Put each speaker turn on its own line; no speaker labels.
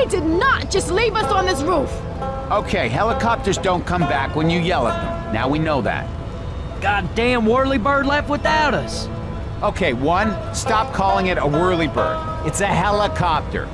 They did not just leave us on this roof.
Okay, helicopters don't come back when you yell at them. Now we know that.
Goddamn whirlybird left without us.
Okay, one, stop calling it a whirlybird. It's a helicopter.